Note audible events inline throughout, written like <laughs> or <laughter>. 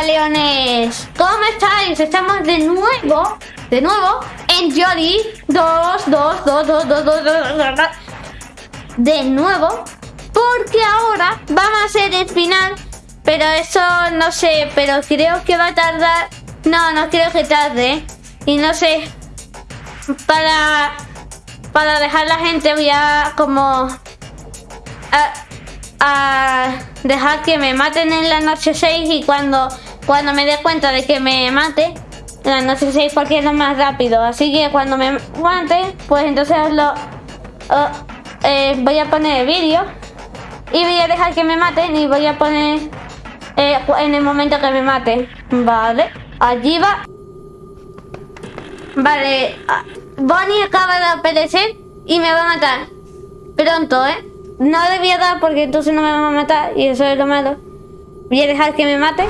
Camaleones, ¿cómo estáis? Estamos de nuevo, de nuevo, en Jolly 2, 2, 2, 2, 2, 2, 2, De nuevo, porque ahora vamos a hacer el final, pero eso no sé, pero creo que va a tardar, no, no creo que tarde, y no sé, para, para dejar la gente voy a como... A, a dejar que me maten en la noche 6 y cuando, cuando me dé cuenta de que me mate la noche 6 porque es lo más rápido. Así que cuando me mate, pues entonces lo, eh, voy a poner el vídeo y voy a dejar que me maten y voy a poner eh, en el momento que me mate. Vale, allí va. Vale, ah, Bonnie acaba de aparecer y me va a matar. Pronto, ¿eh? No debía dar porque entonces no me van a matar y eso es lo malo. Voy a dejar que me mate.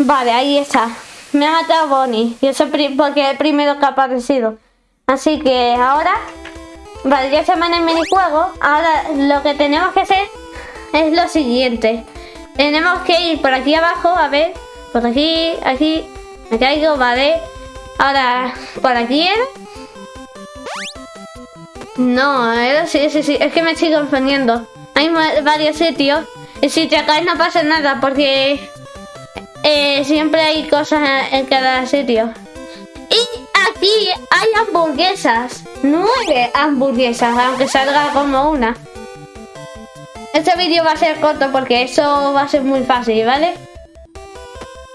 Vale, ahí está. Me ha matado Bonnie. Y eso porque es el primero que ha aparecido. Así que ahora... Vale, ya se en el minijuego. Ahora lo que tenemos que hacer es lo siguiente. Tenemos que ir por aquí abajo, a ver. Por aquí, aquí. Me caigo, vale. Ahora, por aquí no, sí, sí, sí, es que me estoy confundiendo. Hay varios sitios. Y si te caes no pasa nada porque eh, siempre hay cosas en, cada sitio. Y aquí hay hamburguesas. Nueve hamburguesas, aunque salga como una. Este vídeo va a ser corto porque eso va a ser muy fácil, ¿vale?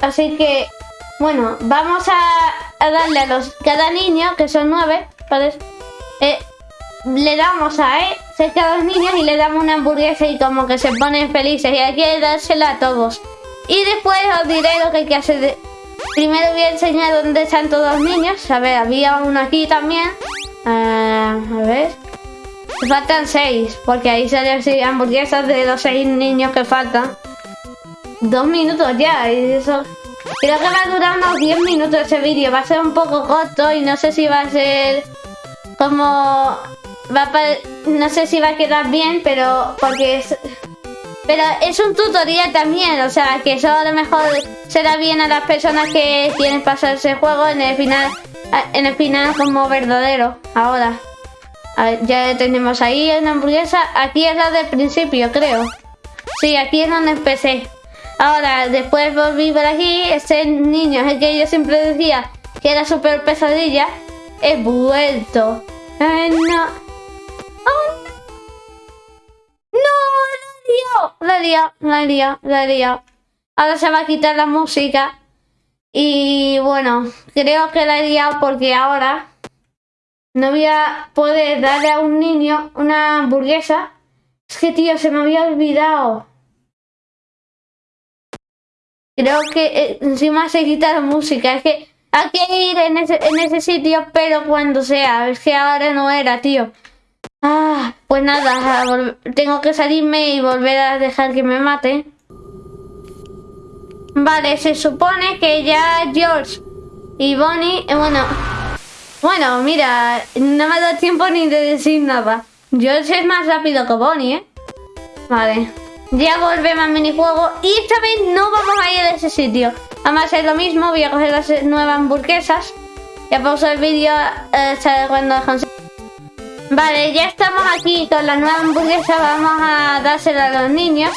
Así que, bueno, vamos a, darle a los cada niño, que son nueve, ¿vale? Eh, le damos a él cerca a los niños y le damos una hamburguesa y como que se ponen felices y hay que dársela a todos. Y después os diré lo que hay que hacer. Primero voy a enseñar dónde están todos los niños. A ver, había uno aquí también. Ah, a ver. Faltan seis, porque ahí salen hamburguesas de los seis niños que faltan. Dos minutos ya, y eso... Creo que va a durar unos 10 minutos ese vídeo. Va a ser un poco corto y no sé si va a ser como va no sé si va a quedar bien, pero porque es pero es un tutorial también, o sea, que eso a lo mejor será bien a las personas que quieren pasar ese juego en el final en el final como verdadero. Ahora, ya tenemos ahí una hamburguesa. Aquí es la del principio, creo. Sí, aquí es donde empecé. Ahora, después volví por aquí. Ese niño es el que yo siempre decía que era súper pesadilla. He vuelto. Ay, no. La liado, la he la he. Ahora se va a quitar la música. Y bueno, creo que la he liado porque ahora no voy a poder darle a un niño una hamburguesa. Es que, tío, se me había olvidado. Creo que eh, encima se quita la música. Es que hay que ir en ese, en ese sitio, pero cuando sea. Es que ahora no era, tío. Ah, pues nada, tengo que salirme y volver a dejar que me mate. Vale, se supone que ya George y Bonnie... Eh, bueno, bueno, mira, no me ha dado tiempo ni de decir nada. George es más rápido que Bonnie, ¿eh? Vale, ya volvemos al minijuego y esta vez no vamos a ir a ese sitio. Vamos a hacer lo mismo, voy a coger las nuevas hamburguesas. Ya pauso el vídeo eh, cuando Vale, ya estamos aquí con la nueva hamburguesa. Vamos a dársela a los niños.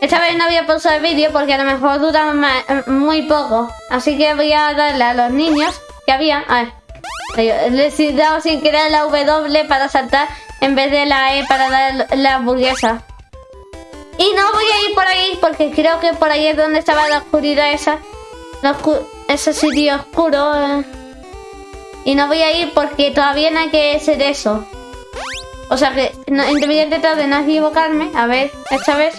Esta vez no voy a pausar el vídeo porque a lo mejor dura muy poco. Así que voy a darle a los niños que había... A ver. Les he dado sin querer la W para saltar en vez de la E para dar la hamburguesa. Y no voy a ir por ahí porque creo que por ahí es donde estaba la oscuridad esa. ese sitio oscuro. Eh. Y no voy a ir porque todavía no hay que hacer eso. O sea que no, voy a intentar de no equivocarme. A ver, esta vez.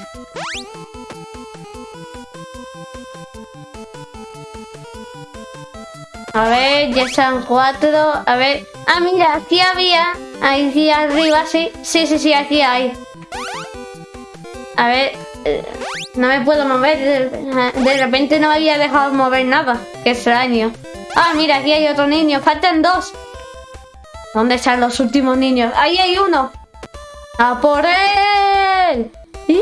A ver, ya están cuatro. A ver. Ah, mira, aquí había. Aquí arriba, sí. Sí, sí, sí, aquí hay. A ver. Eh, no me puedo mover. De repente no había dejado mover nada. Qué extraño. Ah, mira, aquí hay otro niño. Faltan dos. ¿Dónde están los últimos niños? ¡Ahí hay uno! ¡A por él! Y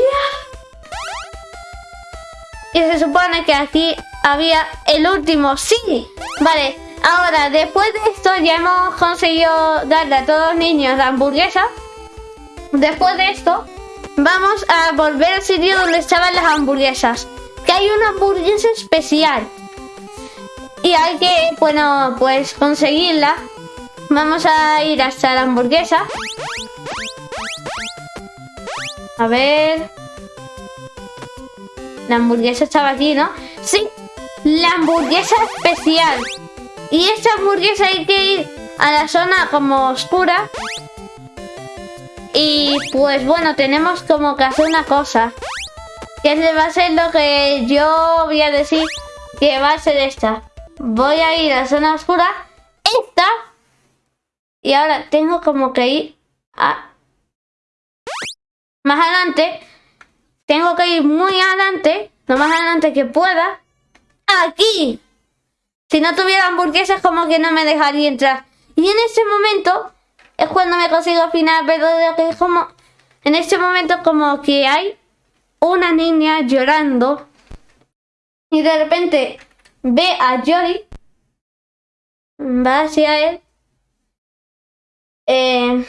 se supone que aquí había el último. ¡Sí! Vale, ahora después de esto ya hemos conseguido darle a todos los niños la hamburguesa. Después de esto, vamos a volver al sitio donde estaban las hamburguesas. Que hay una hamburguesa especial. <laughs> Y hay que, bueno, pues conseguirla. Vamos a ir hasta la hamburguesa. A ver. La hamburguesa estaba aquí, ¿no? Sí, la hamburguesa especial. Y esta hamburguesa hay que ir a la zona como oscura. Y pues bueno, tenemos como que hacer una cosa. Que va a ser lo que yo voy a decir que va a ser esta. Voy a ir a zona oscura. Esta. Y ahora tengo como que ir a... Más adelante. Tengo que ir muy adelante. Lo más adelante que pueda. Aquí. Si no tuviera hamburguesas como que no me dejaría entrar. Y en ese momento es cuando me consigo al final verdadero que es como... En este momento como que hay una niña llorando. Y de repente ve a Jory, va hacia él, eh,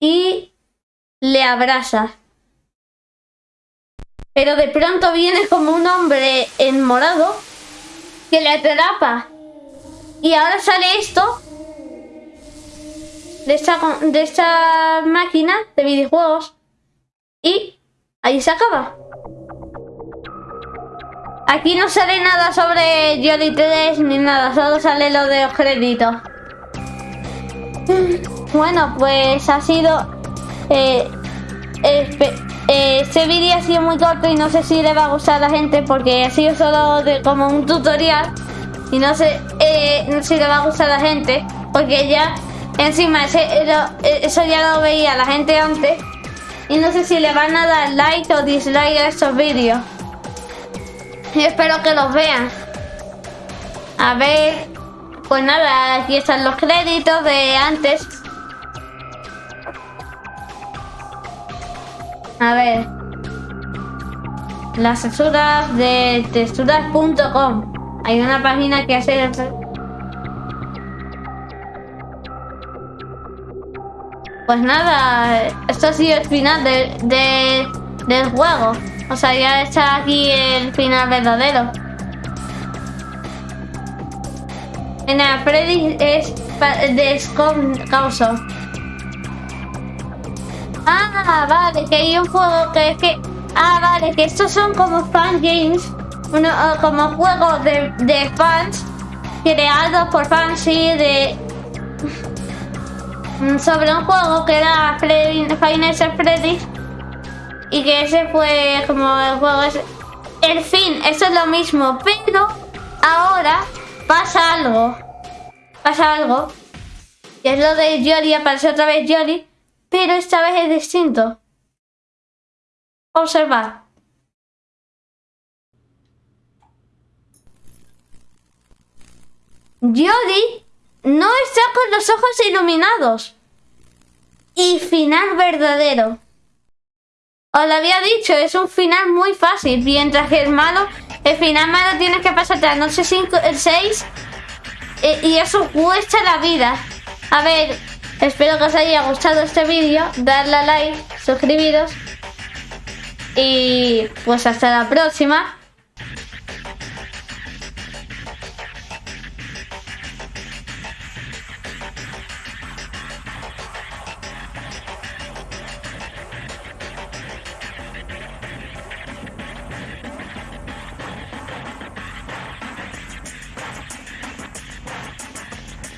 y le abraza. Pero de pronto viene como un hombre en morado que le atrapa. Y ahora sale esto de esta, de esta máquina de videojuegos. Y ahí se acaba. Aquí no sale nada sobre Jolly 3 ni nada, solo sale lo de los créditos. Bueno, pues ha sido... Eh, eh, este vídeo ha sido muy corto y no sé si le va a gustar a la gente porque ha sido solo de, como un tutorial y no sé eh, si le va a gustar a la gente porque ya encima eso ya lo veía la gente antes y no sé si le van a dar like o dislike a estos vídeos. Y <laughs> espero que los vean. A ver, pues nada, aquí están los créditos de antes. A ver. Las texturas de texturas.com. Hay una página que hace... Pues nada, esto ha sido el final de, del juego. O sea, ya está aquí el final verdadero. En la Freddy es de Causo. Ah, vale, que hay un juego que es que... Ah, vale, que estos son como fan games. Uno, como juegos de, fans creados por fans, sí, de... <laughs> Sobre un juego que era Freddy, Final Freddy. Y que ese fue como el juego... Es, el fin, eso es lo mismo. Pero ahora pasa algo. Pasa algo. Y es lo de Jolly, aparece otra vez Jolly pero esta vez es distinto. Observar. Jody no está con los ojos iluminados. Y final verdadero. Os lo había dicho, es un final muy fácil. Mientras que el malo, el final malo tienes que pasarte la noche 5, el 6. Eh, y eso cuesta la vida. A ver, Espero que os haya gustado este vídeo, darle a like, suscribiros y pues hasta la próxima.